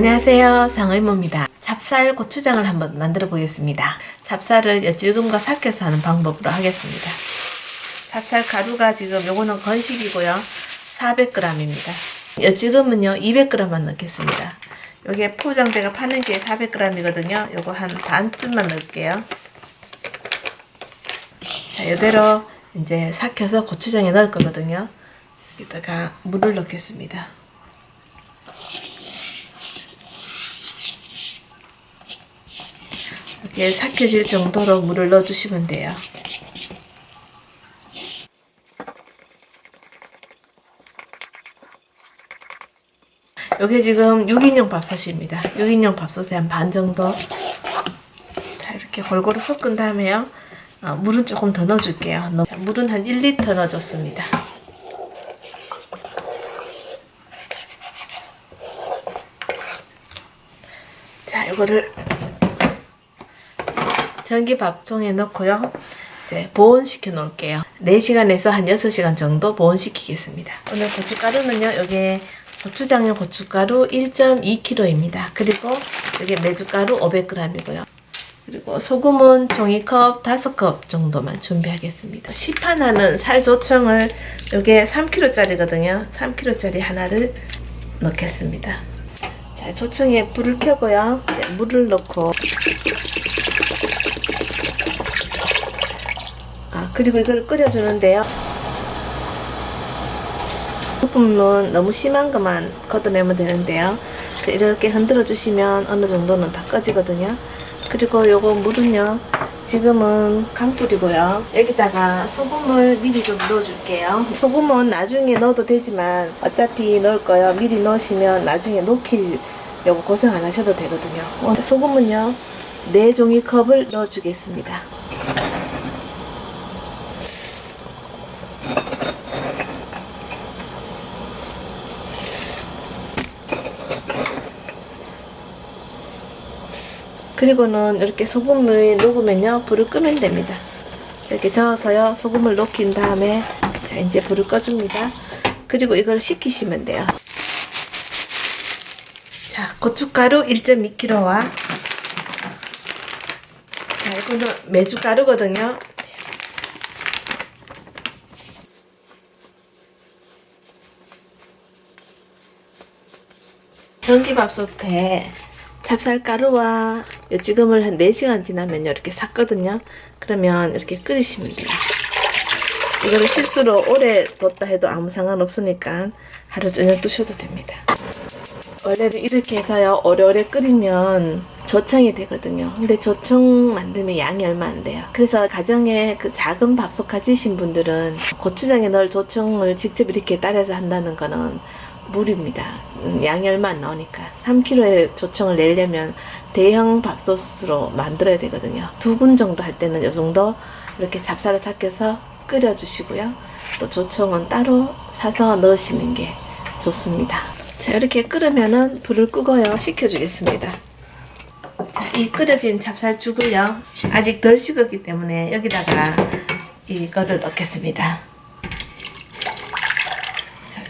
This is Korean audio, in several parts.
안녕하세요. 상의모입니다. 찹쌀 고추장을 한번 만들어 보겠습니다. 찹쌀을 엿질금과 삭혀서 하는 방법으로 하겠습니다. 찹쌀 가루가 지금 요거는 건식이고요. 400g입니다. 엿질금은요 200g만 넣겠습니다. 요게 포장대가 파는 게 400g이거든요. 요거 한 반쯤만 넣을게요. 자 이대로 이제 삭혀서 고추장에 넣을 거거든요. 여기다가 물을 넣겠습니다 이렇게 삭혀질 정도로 물을 넣어주시면 돼요. 이게 지금 6인용 밥솥입니다. 6인용 밥솥에 한 반 정도 자 이렇게 골고루 섞은 다음에요. 어, 물은 조금 더 넣어줄게요. 자, 물은 한 1리터 넣어줬습니다. 자 이거를 전기 밥통에 넣고요. 이제 보온시켜 놓을게요. 4시간에서 한 6시간 정도 보온시키겠습니다. 오늘 고춧가루는요. 여기에 고추장용 고춧가루 1.2kg입니다. 그리고 여기 메주가루 500g이고요. 그리고 소금은 종이컵 5컵 정도만 준비하겠습니다. 시판하는 살 조청을 여기에 3kg짜리거든요. 3kg짜리 하나를 넣겠습니다. 자, 조청에 불을 켜고요. 물을 넣고 그리고 이걸 끓여주는데요. 부품은 너무 심한 것만 걷어내면 되는데요. 이렇게 흔들어 주시면 어느 정도는 다 꺼지거든요. 그리고 요거 물은요. 지금은 강불이고요. 여기다가 소금을 미리 좀 넣어줄게요. 소금은 나중에 넣어도 되지만 어차피 넣을 거예요. 미리 넣으시면 나중에 녹힐 요거 고생 안 하셔도 되거든요. 소금은요. 4종이컵을 넣어주겠습니다. 그리고는 이렇게 소금을 녹으면요 불을 끄면 됩니다. 이렇게 저어서요 소금을 녹인 다음에 자 이제 불을 꺼줍니다. 그리고 이걸 식히시면 돼요. 자 고춧가루 1.2kg와 자 이거는 메주가루거든요. 전기밥솥에 찹쌀가루와 지금을 한 4시간 지나면 이렇게 삭거든요. 그러면 이렇게 끓이시면 돼요. 이거를 실수로 오래 뒀다 해도 아무 상관없으니까 하루 저녁 두셔도 됩니다. 원래는 이렇게 해서요. 오래오래 끓이면 조청이 되거든요. 근데 조청 만들면 양이 얼마 안 돼요. 그래서 가정에 그 작은 밥솥 가지신 분들은 고추장에 넣을 조청을 직접 이렇게 따라서 한다는 거는 물입니다. 음, 안 나오니까 3kg의 조청을 내려면 대형 밥솥으로 만들어야 되거든요. 두군 정도 할 때는 이 정도 이렇게 잡쌀을 삭혀서 끓여주시고요. 또 조청은 따로 사서 넣으시는 게 좋습니다. 자 이렇게 끓으면은 불을 끄고요. 식혀주겠습니다. 자, 이 끓여진 찹쌀죽을요. 아직 덜 식었기 때문에 여기다가 이거를 넣겠습니다.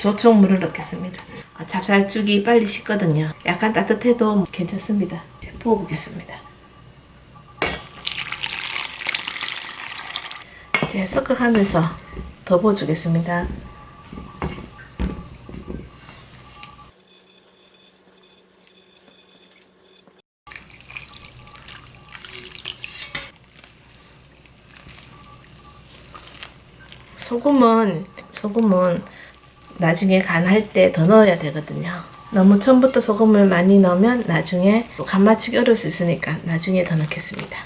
조청 물을 넣겠습니다. 아, 찹쌀죽이 빨리 식거든요. 약간 따뜻해도 괜찮습니다. 부어보겠습니다. 이제 섞어가면서 더 부어주겠습니다. 소금은 소금은 나중에 간 할 때 더 넣어야 되거든요. 너무 처음부터 소금을 많이 넣으면 나중에 간 맞추기 어려울 수 있으니까 나중에 더 넣겠습니다.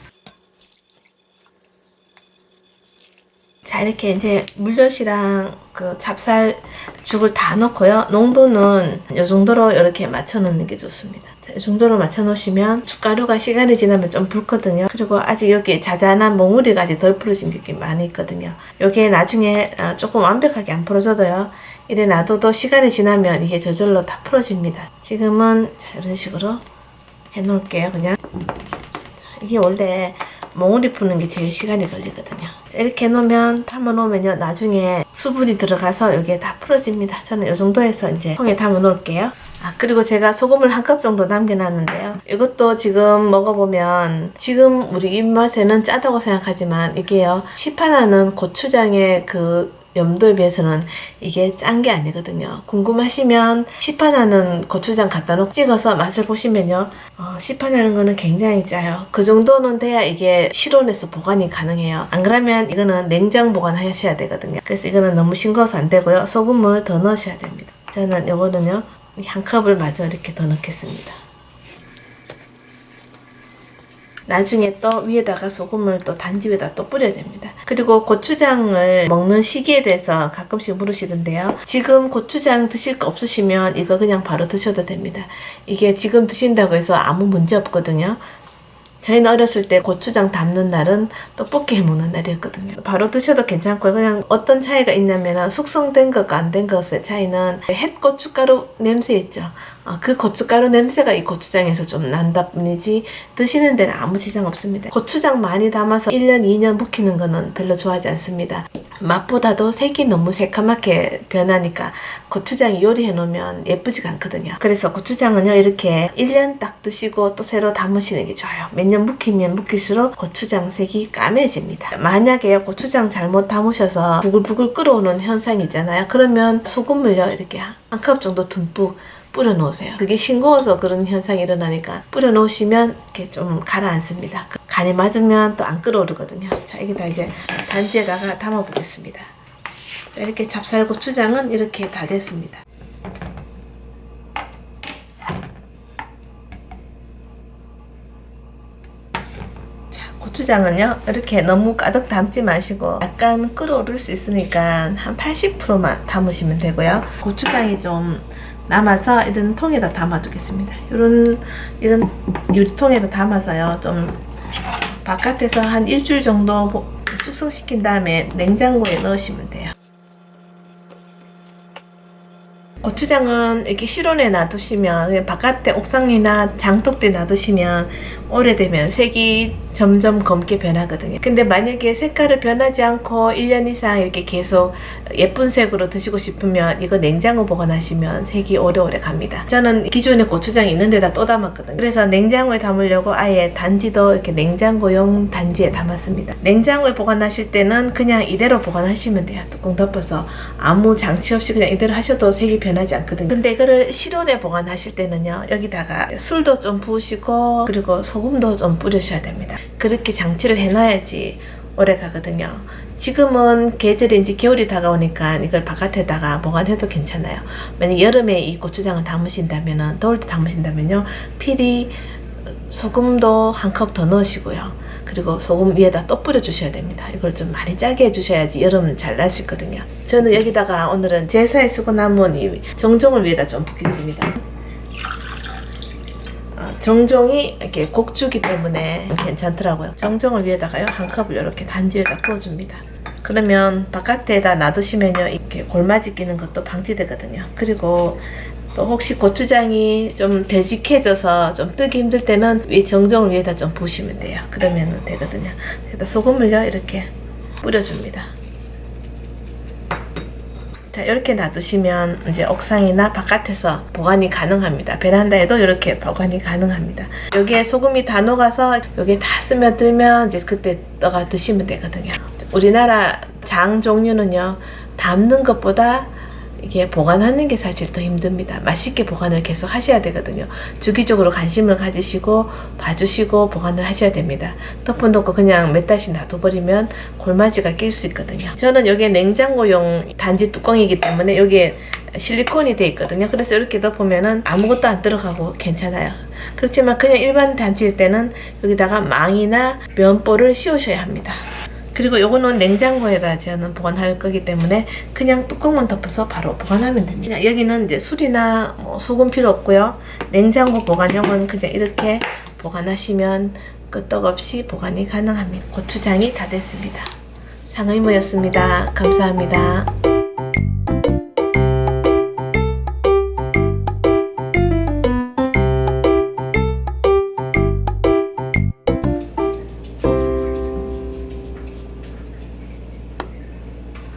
자 이렇게 이제 물엿이랑 그 찹쌀 죽을 다 넣고요. 농도는 이 정도로 이렇게 맞춰 놓는 게 좋습니다. 자, 이 정도로 맞춰 놓으시면 죽가루가 시간이 지나면 좀 붉거든요. 그리고 아직 여기 자잘한 몽우리가 아직 덜 풀어진 게 많이 있거든요. 이게 나중에 어, 조금 완벽하게 안 풀어져도요. 이래 놔둬도 시간이 지나면 이게 저절로 다 풀어집니다. 지금은 자, 이런 식으로 해 놓을게요. 그냥 이게 원래 몽우리 푸는 게 제일 시간이 걸리거든요. 이렇게 해놓으면 담아 놓으면요. 나중에 수분이 들어가서 여기에 다 풀어집니다. 저는 이 정도 해서 이제 통에 담아 놓을게요. 아, 그리고 제가 소금을 한 컵 정도 남겨놨는데요. 이것도 지금 먹어보면 지금 우리 입맛에는 짜다고 생각하지만 이게요. 시판하는 고추장의 그 염도에 비해서는 이게 짠 게 아니거든요. 궁금하시면 시판하는 고추장 갖다 놓고 찍어서 맛을 보시면요. 어, 시판하는 거는 굉장히 짜요. 그 정도는 돼야 이게 실온에서 보관이 가능해요. 안 그러면 이거는 냉장 보관하셔야 되거든요. 그래서 이거는 너무 싱거워서 안 되고요. 소금을 더 넣으셔야 됩니다. 저는 요거는요. 한 컵을 마저 이렇게 더 넣겠습니다. 나중에 또 위에다가 소금을 또 단지 위에다 또 뿌려야 됩니다. 그리고 고추장을 먹는 시기에 대해서 가끔씩 물으시던데요. 지금 고추장 드실 거 없으시면 이거 그냥 바로 드셔도 됩니다. 이게 지금 드신다고 해서 아무 문제 없거든요. 저희는 어렸을 때 고추장 담는 날은 떡볶이 해먹는 날이었거든요. 바로 드셔도 괜찮고요. 그냥 어떤 차이가 있냐면 숙성된 것과 안 된 것의 차이는 햇 고춧가루 냄새 있죠. 어, 그 고춧가루 냄새가 이 고추장에서 좀 난다 뿐이지 드시는 데는 아무 지장 없습니다. 고추장 많이 담아서 1년, 2년 묵히는 거는 별로 좋아하지 않습니다. 맛보다도 색이 너무 새카맣게 변하니까 고추장이 요리해 놓으면 예쁘지가 않거든요. 그래서 고추장은요 이렇게 1년 딱 드시고 또 새로 담으시는 게 좋아요. 몇 년 묵히면 묵힐수록 고추장 색이 까매집니다. 만약에 고추장 잘못 담으셔서 부글부글 끓어오는 현상이 있잖아요. 그러면 소금을요 이렇게 한 컵 정도 듬뿍 뿌려 놓으세요. 그게 싱거워서 그런 현상이 일어나니까 뿌려 놓으시면 이렇게 좀 가라앉습니다. 간이 맞으면 또 안 끓어오르거든요. 자, 여기다 이제 단지에다가 담아 보겠습니다. 자, 이렇게 찹쌀 고추장은 이렇게 다 됐습니다. 자, 고추장은요 이렇게 너무 가득 담지 마시고 약간 끓어오를 수 있으니까 한 80%만 담으시면 되고요 고추장이 좀 남아서 이런 통에다 담아 두겠습니다. 이런 이런 유리통에다 담아서요 좀 바깥에서 한 일주일 정도 숙성시킨 다음에 냉장고에 넣으시면 돼요. 고추장은 이렇게 실온에 놔두시면 바깥에 옥상이나 장독대에 놔두시면 오래되면 색이 점점 검게 변하거든요. 근데 만약에 색깔을 변하지 않고 1년 이상 이렇게 계속 예쁜 색으로 드시고 싶으면 이거 냉장고 보관하시면 색이 오래오래 갑니다. 저는 기존에 고추장이 있는 데다 또 담았거든요. 그래서 냉장고에 담으려고 아예 단지도 이렇게 냉장고용 단지에 담았습니다. 냉장고에 보관하실 때는 그냥 이대로 보관하시면 돼요. 뚜껑 덮어서 아무 장치 없이 그냥 이대로 하셔도 색이 변하지 않거든요. 근데 이거를 실온에 보관하실 때는요. 여기다가 술도 좀 부으시고 그리고 소금 도좀 뿌리셔야 됩니다. 그렇게 장치를 해놔야지 오래 가거든요. 지금은 계절이 이제 겨울이 다가오니까 이걸 바깥에다가 보관해도 괜찮아요. 만약 여름에 이 고추장을 담으신다면은 더울 때 담으신다면요. 필히 소금도 한 컵 더 넣으시고요. 그리고 소금 위에다 또 뿌려 주셔야 됩니다. 이걸 좀 많이 짜게 해주셔야지 여름 잘 나시거든요. 저는 여기다가 오늘은 제사에 쓰고 남은 이 정종을 위에다 좀 붓겠습니다. 어, 정종이 이렇게 곡주기 때문에 괜찮더라고요. 정종을 위에다가요 한 컵을 이렇게 단지 위에다 부어줍니다. 그러면 바깥에다 놔두시면요 이렇게 골마지 끼는 것도 방지되거든요. 그리고 또 혹시 고추장이 좀 되직해져서 좀 뜨기 힘들 때는 위 정종을 위에다 좀 부으시면 돼요. 그러면 되거든요. 제가 소금을요 이렇게 뿌려줍니다. 자 이렇게 놔두시면 이제 옥상이나 바깥에서 보관이 가능합니다. 베란다에도 이렇게 보관이 가능합니다. 여기에 소금이 다 녹아서 여기에 다 스며들면 이제 그때 떠가 드시면 되거든요. 우리나라 장 종류는요 담는 것보다 이게 보관하는 게 사실 더 힘듭니다. 맛있게 보관을 계속 하셔야 되거든요. 주기적으로 관심을 가지시고 봐주시고 보관을 하셔야 됩니다. 덮어놓고 그냥 몇 달씩 놔둬버리면 골마지가 낄 수 있거든요. 저는 여기에 냉장고용 단지 뚜껑이기 때문에 여기에 실리콘이 돼 있거든요. 그래서 이렇게 덮으면은 아무것도 안 들어가고 괜찮아요. 그렇지만 그냥 일반 단지일 때는 여기다가 망이나 면보를 씌우셔야 합니다. 그리고 요거는 냉장고에다 저는 보관할 거기 때문에 그냥 뚜껑만 덮어서 바로 보관하면 됩니다. 여기는 이제 술이나 뭐 소금 필요 없고요. 냉장고 보관용은 그냥 이렇게 보관하시면 끄떡없이 보관이 가능합니다. 고추장이 다 됐습니다. 상의모였습니다. 감사합니다.